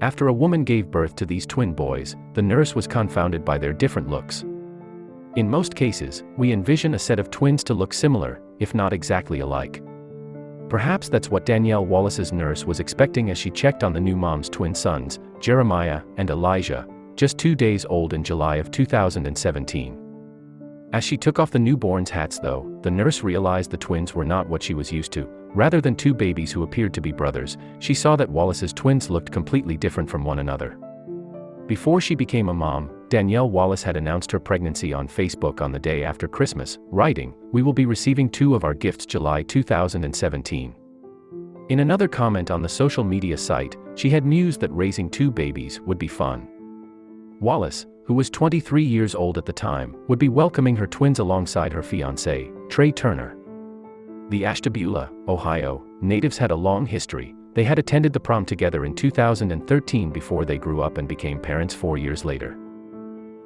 After a woman gave birth to these twin boys, the nurse was confounded by their different looks. In most cases, we envision a set of twins to look similar, if not exactly alike. Perhaps that's what Danielle Wallace's nurse was expecting as she checked on the new mom's twin sons, Jeremiah and Elijah, just two days old in July of 2017. As she took off the newborns' hats though, the nurse realized the twins were not what she was used to. Rather than two babies who appeared to be brothers, she saw that Wallace's twins looked completely different from one another. Before she became a mom, Danielle Wallace had announced her pregnancy on Facebook on the day after Christmas, writing, We will be receiving two of our gifts July 2017. In another comment on the social media site, she had mused that raising two babies would be fun. Wallace, who was 23 years old at the time, would be welcoming her twins alongside her fiancé, Trey Turner. The Ashtabula, Ohio, natives had a long history. They had attended the prom together in 2013 before they grew up and became parents four years later.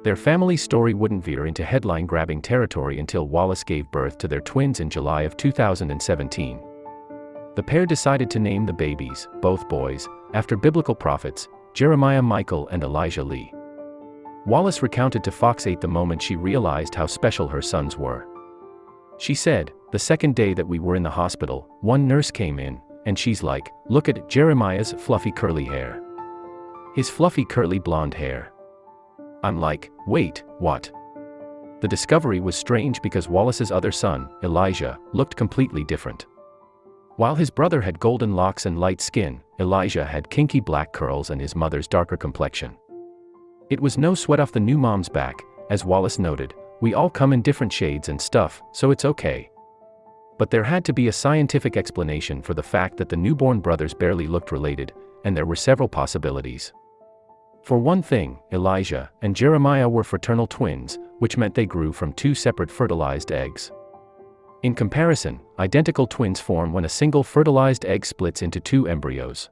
Their family story wouldn't veer into headline grabbing territory until Wallace gave birth to their twins in July of 2017. The pair decided to name the babies, both boys, after biblical prophets, Jeremiah Michael and Elijah Lee. Wallace recounted to Fox 8 the moment she realized how special her sons were. She said, The second day that we were in the hospital, one nurse came in, and she's like, Look at Jeremiah's fluffy curly hair. His fluffy curly blonde hair. I'm like, Wait, what? The discovery was strange because Wallace's other son, Elijah, looked completely different. While his brother had golden locks and light skin, Elijah had kinky black curls and his mother's darker complexion. It was no sweat off the new mom's back, as Wallace noted, we all come in different shades and stuff, so it's okay. But there had to be a scientific explanation for the fact that the newborn brothers barely looked related, and there were several possibilities. For one thing, Elijah and Jeremiah were fraternal twins, which meant they grew from two separate fertilized eggs. In comparison, identical twins form when a single fertilized egg splits into two embryos.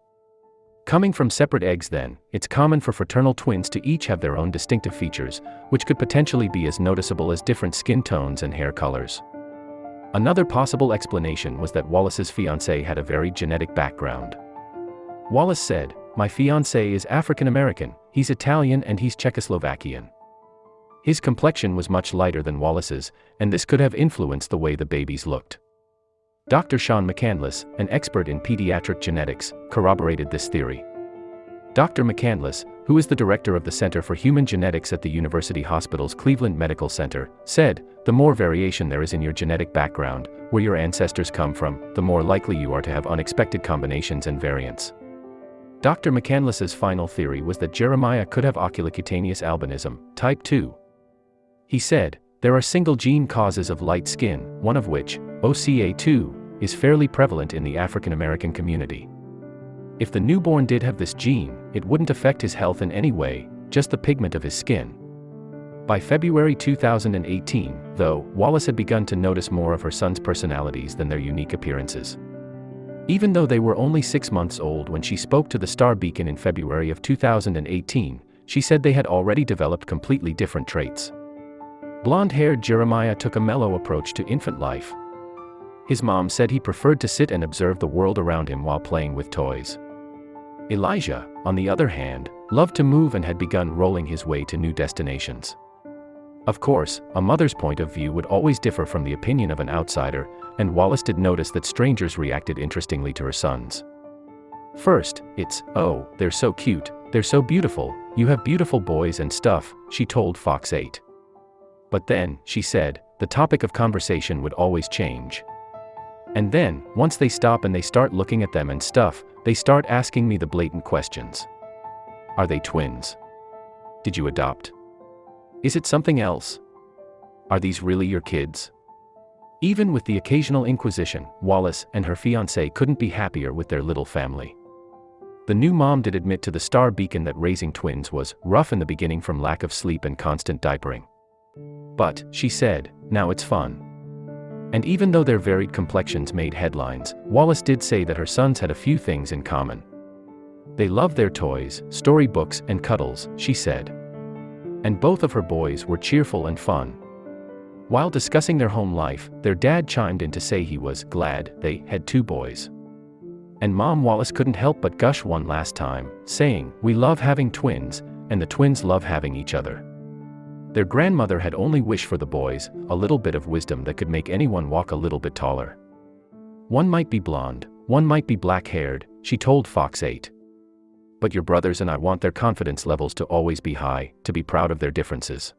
Coming from separate eggs then, it's common for fraternal twins to each have their own distinctive features, which could potentially be as noticeable as different skin tones and hair colors. Another possible explanation was that Wallace's fiancée had a very genetic background. Wallace said, My fiancé is African American, he's Italian and he's Czechoslovakian. His complexion was much lighter than Wallace's, and this could have influenced the way the babies looked. Dr. Sean McCandless, an expert in pediatric genetics, corroborated this theory. Dr. McCandless, who is the director of the Center for Human Genetics at the University Hospital's Cleveland Medical Center, said, The more variation there is in your genetic background, where your ancestors come from, the more likely you are to have unexpected combinations and variants. Dr. McCandless's final theory was that Jeremiah could have oculocutaneous albinism, type 2. He said, There are single gene causes of light skin, one of which, OCA2, is fairly prevalent in the African American community. If the newborn did have this gene, it wouldn't affect his health in any way, just the pigment of his skin. By February 2018, though, Wallace had begun to notice more of her sons' personalities than their unique appearances. Even though they were only six months old when she spoke to the Star Beacon in February of 2018, she said they had already developed completely different traits. Blonde-haired Jeremiah took a mellow approach to infant life, his mom said he preferred to sit and observe the world around him while playing with toys. Elijah, on the other hand, loved to move and had begun rolling his way to new destinations. Of course, a mother's point of view would always differ from the opinion of an outsider, and Wallace did notice that strangers reacted interestingly to her sons. First, it's, oh, they're so cute, they're so beautiful, you have beautiful boys and stuff, she told Fox 8. But then, she said, the topic of conversation would always change. And then, once they stop and they start looking at them and stuff, they start asking me the blatant questions. Are they twins? Did you adopt? Is it something else? Are these really your kids? Even with the occasional inquisition, Wallace and her fiancé couldn't be happier with their little family. The new mom did admit to the Star Beacon that raising twins was rough in the beginning from lack of sleep and constant diapering. But, she said, now it's fun. And even though their varied complexions made headlines, Wallace did say that her sons had a few things in common. They loved their toys, storybooks, and cuddles, she said. And both of her boys were cheerful and fun. While discussing their home life, their dad chimed in to say he was glad they had two boys. and Mom Wallace couldn't help but gush one last time, saying, We love having twins, and the twins love having each other. Their grandmother had only wished for the boys, a little bit of wisdom that could make anyone walk a little bit taller. One might be blonde, one might be black-haired, she told Fox 8. But your brothers and I want their confidence levels to always be high, to be proud of their differences.